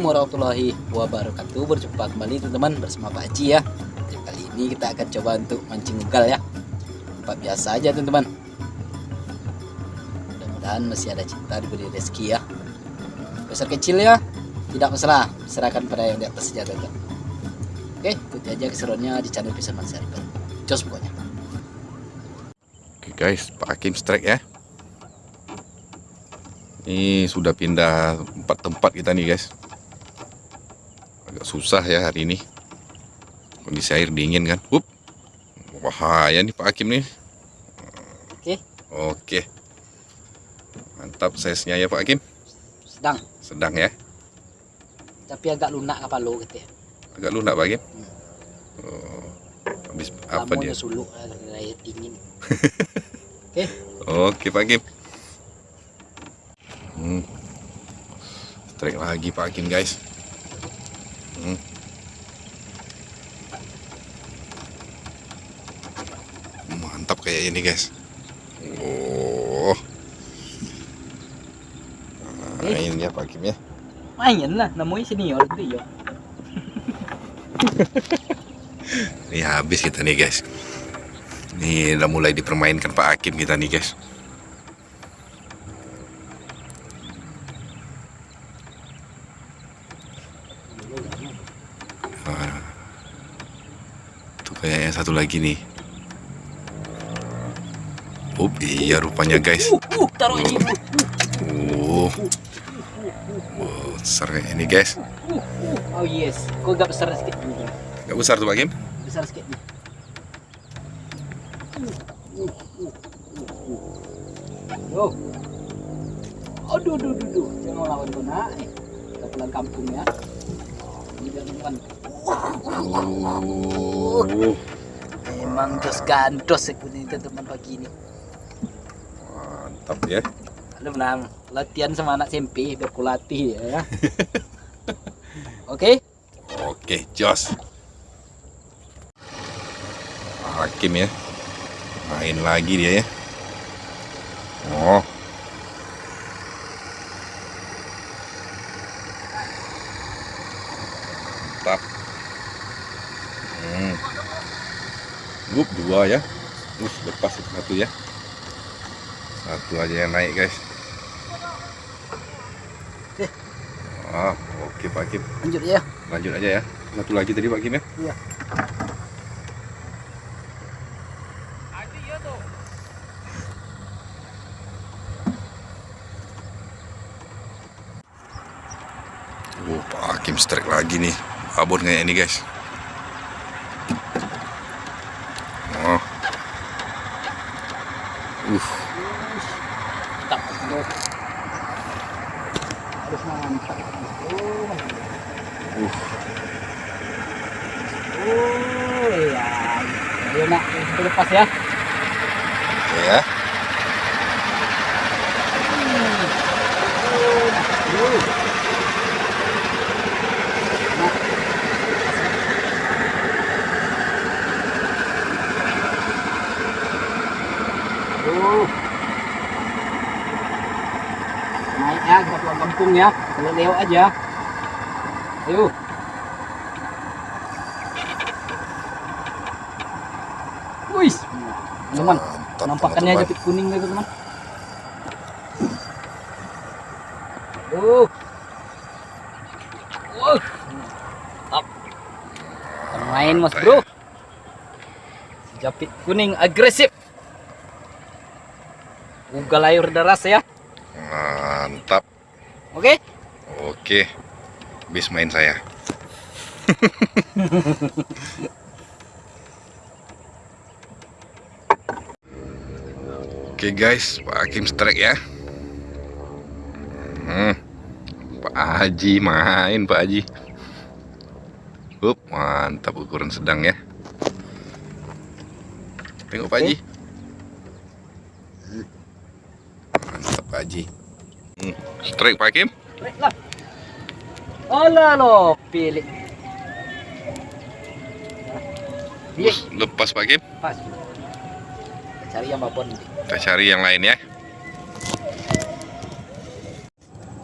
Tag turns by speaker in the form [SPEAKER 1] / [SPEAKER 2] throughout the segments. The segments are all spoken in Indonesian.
[SPEAKER 1] warahmatullahi wabarakatuh. Berjumpa kembali teman-teman bersama Pak Haji ya. Jadi, Kali ini kita akan coba untuk mancing ugal ya. Tempat biasa aja teman-teman. Mudah-mudahan masih ada cinta diberi rezeki ya. Besar kecil ya Tidak masalah. Serahkan pada yang di atas saja teman Oke ikuti aja keseruannya di channel Fisherman Circle Jos pokoknya.
[SPEAKER 2] Oke guys, Pak Hakim strike ya. Ini sudah pindah empat tempat kita nih guys. Agak susah ya hari ini. Kondisi air dingin kan. Up. Bahaya nih Pak Hakim nih.
[SPEAKER 1] Oke
[SPEAKER 2] Oke. Mantap size-nya ya Pak Hakim.
[SPEAKER 1] sedang
[SPEAKER 2] Sedang ya.
[SPEAKER 1] Tapi agak lunak kapal lo gitu ya
[SPEAKER 2] Agak lunak Pak Hakim. Oh. Habis apa dia?
[SPEAKER 1] suluk air dingin Oke
[SPEAKER 2] Oke Pak Hakim. Hmm. Strike lagi Pak Hakim guys. Hmm. Mantap kayak ini guys. Oh. Main ya Pak Hakim ya.
[SPEAKER 1] Main lah namanya senior gitu ya
[SPEAKER 2] Ini habis kita nih guys. Ini udah mulai dipermainkan Pak Hakim kita nih guys. Ah. Tuh kayak yang satu lagi nih. Oh iya rupanya guys.
[SPEAKER 1] Uh, uh, taruh ini.
[SPEAKER 2] Oh, wow, besar kayak ini guys.
[SPEAKER 1] Oh yes, kok agak besar sedikit ini.
[SPEAKER 2] Gak besar tuh Pak Hakim.
[SPEAKER 1] Besar sedikit nih. Yo. Aduh, aduh, aduh, aduh. Jangan lawan kau nak. Kita pulang kampung ya. Teman.
[SPEAKER 2] Oh.
[SPEAKER 1] Memang dos gandos ini teman pagi ini.
[SPEAKER 2] Mantap ya.
[SPEAKER 1] Lu menang latihan sama anak SMP biar kulatih ya. Oke.
[SPEAKER 2] Oke, jos. Hakim ya. Main lagi dia ya. Oh. Mantap. Hmm. Gup dua ya. Uh, lepas satu ya. Satu aja yang naik, guys. Ah, oke Pak Hakim.
[SPEAKER 1] Lanjut ya.
[SPEAKER 2] Lanjut aja ya. Satu lagi tadi Pak Kim ya.
[SPEAKER 1] Iya.
[SPEAKER 2] Oh, Pak Hakim strike lagi nih. Abon kayak ini guys. Oh. Uh,
[SPEAKER 1] Mantap. Bro. Harus mantap. Oh.
[SPEAKER 2] uh.
[SPEAKER 1] Oh ya. Ayo nak, lepas ya.
[SPEAKER 2] Ya.
[SPEAKER 1] Uh. Uh. Naik ya, kita pulang kampung ya. Kalau lewat aja. Ayo. Wih, teman. Nampakannya japit kuning gitu teman. Main mas bro. Japit kuning agresif. Ugal air deras ya. Oke.
[SPEAKER 2] Oke. Bis main saya. Oke guys, Pak Hakim strike ya. Hmm. Pak Haji main Pak Haji. Up, mantap ukuran sedang ya. Tengok Pak Haji. Mantap Pak Haji. Strike Pak Hakim.
[SPEAKER 1] Baiklah. Alah lo, pilih.
[SPEAKER 2] Terus lepas Pak Hakim.
[SPEAKER 1] pas. Kita cari yang babon.
[SPEAKER 2] Kita cari yang lain ya.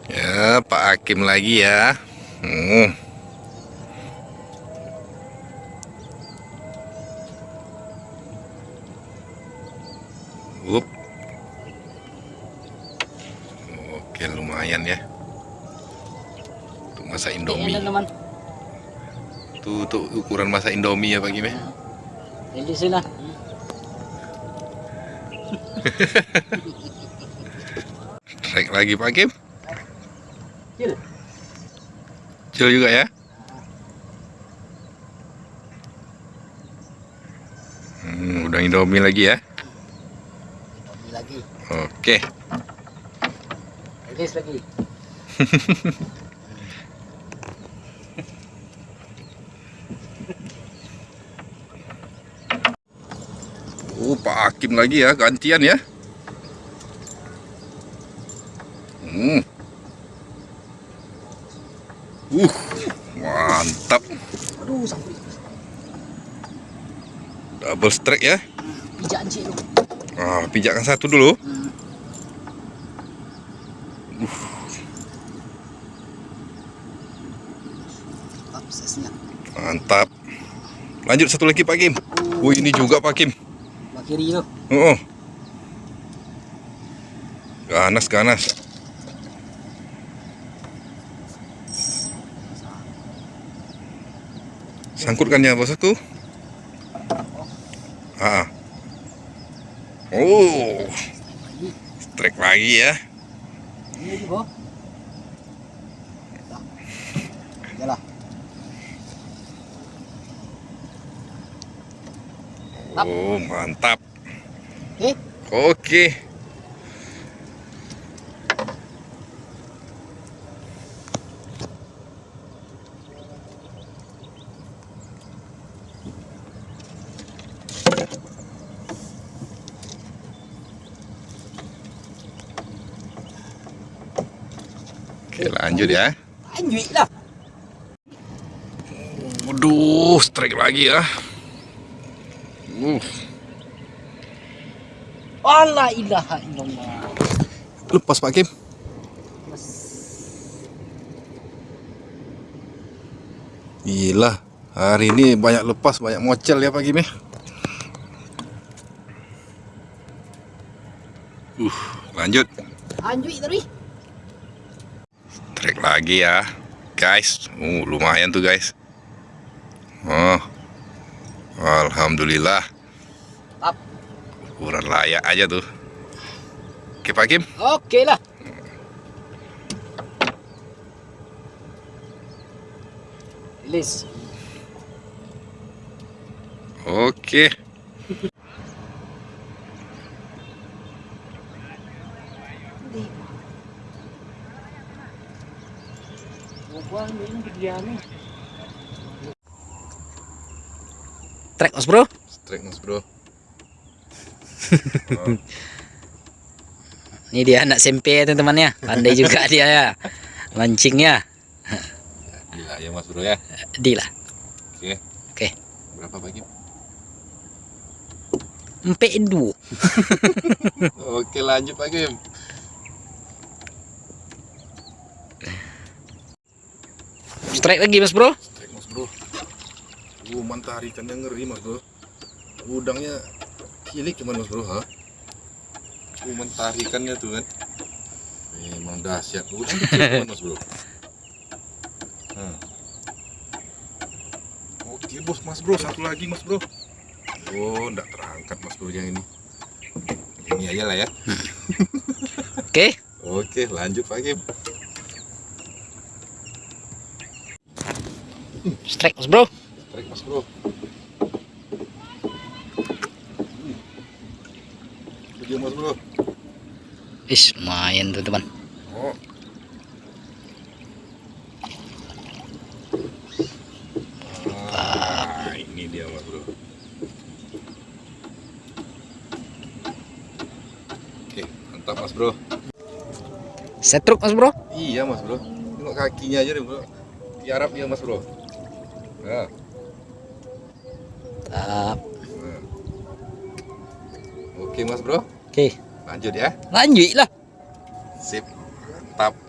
[SPEAKER 2] Ya, Pak Hakim lagi ya. Hmm. Lumayan ya. Untuk masak Indomie.
[SPEAKER 1] Ayan lang naman.
[SPEAKER 2] Tuh, tuh ukuran masak Indomie ya Pak Kim ya.
[SPEAKER 1] Hindi sila.
[SPEAKER 2] Strike lagi Pak Kim.
[SPEAKER 1] Cil.
[SPEAKER 2] Kecil juga ya. Hmm, udah Indomie lagi ya.
[SPEAKER 1] Hindi lagi.
[SPEAKER 2] Oke.
[SPEAKER 1] Release lagi.
[SPEAKER 2] Oh, Pak Hakim lagi ya, gantian ya. Hmm. Uh, mantap.
[SPEAKER 1] Aduh, sampai.
[SPEAKER 2] Double strike ya.
[SPEAKER 1] Pijak lu.
[SPEAKER 2] Ah, pijakan satu dulu.
[SPEAKER 1] Mantap.
[SPEAKER 2] Lanjut satu lagi Pak Kim. Oh, ini juga Pak Kim.
[SPEAKER 1] Sebelah kiri tu.
[SPEAKER 2] Oh. Ganas, ganas. Sangkutkan ya bosku. Ah. Oh, strike lagi ya.
[SPEAKER 1] Ini Tap.
[SPEAKER 2] Oh, mantap.
[SPEAKER 1] Eh,
[SPEAKER 2] Oke. Oke, lanjut ya.
[SPEAKER 1] lanjut lah.
[SPEAKER 2] Waduh, strike lagi ya. Uh,
[SPEAKER 1] Allah ilaha illallah.
[SPEAKER 2] lepas Pak Kim. Gila, hari ini banyak lepas, banyak mocel ya Pak Kim ya. Uh, lanjut.
[SPEAKER 1] Lanjut terus.
[SPEAKER 2] Trek lagi ya, guys. Uh, lumayan tuh guys. Oh, alhamdulillah.
[SPEAKER 1] Tap.
[SPEAKER 2] Ukuran layak aja tuh. Oke Pak Kim.
[SPEAKER 1] Oke lah. Release.
[SPEAKER 2] Oke.
[SPEAKER 1] Track mas bro.
[SPEAKER 2] Strike mas bro.
[SPEAKER 1] Ini dia anak SMP teman-teman ya. Pandai juga dia ya. Mancingnya.
[SPEAKER 2] Gila ya mas bro ya.
[SPEAKER 1] Di lah.
[SPEAKER 2] Oke.
[SPEAKER 1] Oke.
[SPEAKER 2] Berapa Kim?
[SPEAKER 1] Empat dua.
[SPEAKER 2] Oke lanjut Pak Kim.
[SPEAKER 1] Strike lagi mas bro.
[SPEAKER 2] Strike mas bro. Uh, mantap ikannya ngeri mas bro. Udangnya cilik cuman mas bro, ha? Uh, mantap ikannya tuh kan. Emang dahsyat. Udang kecil cuman mas bro. Hmm. Oke bos mas bro, satu lagi mas bro. Oh, enggak terangkat mas bro yang ini. Ini aja lah ya.
[SPEAKER 1] Oke.
[SPEAKER 2] Oke, lanjut Pak Kim.
[SPEAKER 1] Strike mas bro.
[SPEAKER 2] Strike mas bro. Dia mas bro.
[SPEAKER 1] Is lumayan tuh teman.
[SPEAKER 2] Oh. Ah, ini dia mas bro. Oke, mantap mas bro.
[SPEAKER 1] Setruk mas bro.
[SPEAKER 2] Iya mas bro. Tengok kakinya aja deh bro. Tiarap dia mas bro. Nah,
[SPEAKER 1] Tap.
[SPEAKER 2] nah. Oke mas bro.
[SPEAKER 1] Oke.
[SPEAKER 2] Lanjut ya.
[SPEAKER 1] Lanjut lah.
[SPEAKER 2] Sip. Mantap.